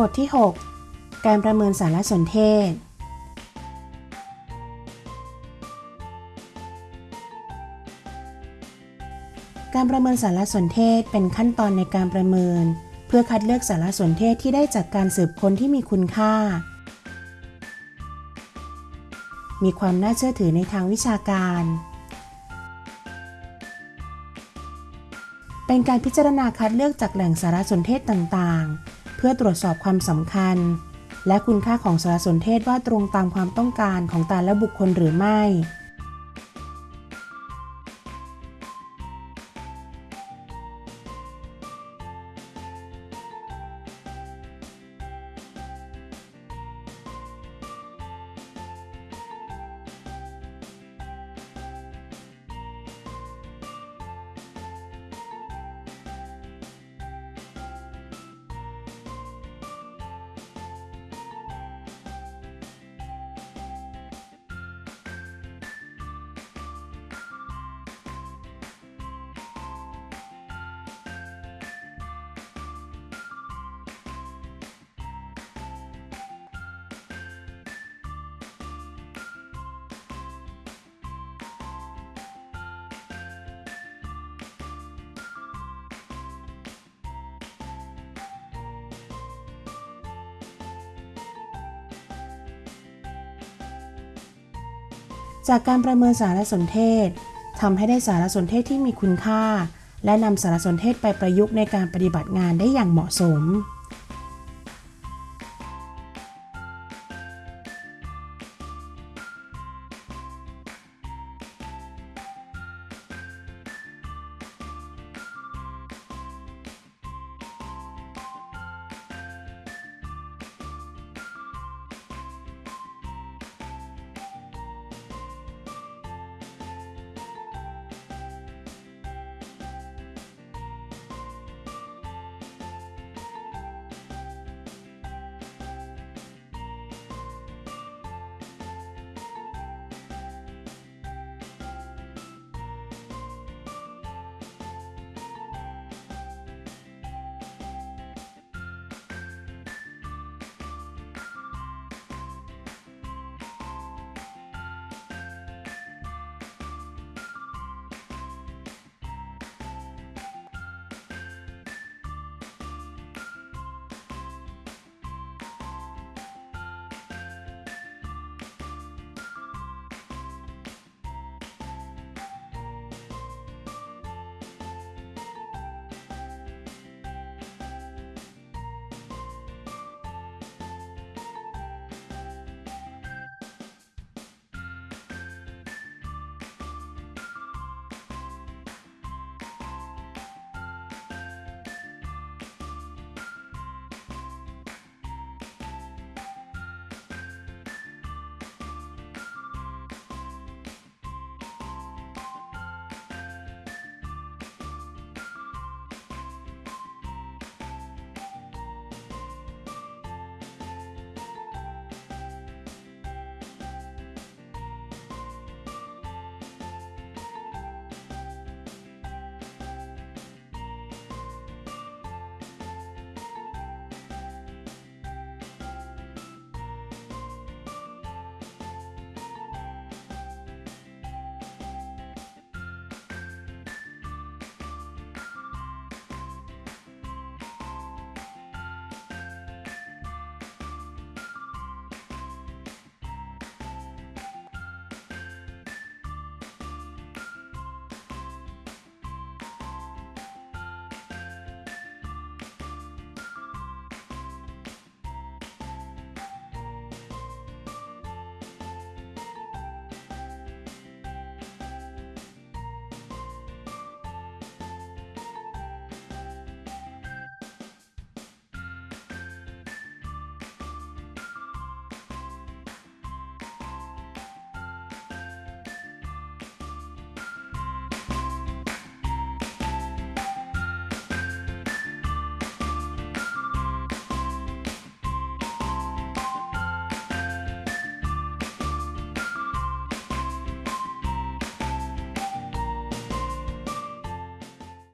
บทที่ 6 การประเมินสารสนเทศ การประเมินสารสนเทศเป็นขั้นตอนในการประเมิน เพื่อคัดเลือกสารสนเทศที่ได้จากการสืบค้นที่มีคุณค่า มีความน่าเชื่อถือในทางวิชาการ เป็นการพิจารณาคัดเลือกจากแหล่งสารสนเทศต่างๆ เพื่อตรวจสอบความสำคัญ และคุณค่าของสารสนเทศว่าตรงตามความต้องการของแต่ละบุคคลหรือไม่ จากการประเมินสารสนเทศทำให้ได้สารสนเทศที่มีคุณค่า และนำสารสนเทศไปประยุกต์ในการปฏิบัติงานได้อย่างเหมาะสม